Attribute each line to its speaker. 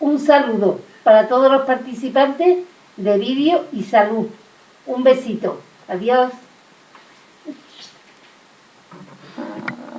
Speaker 1: Un saludo para todos los participantes de vídeo y salud. Un besito. Adiós.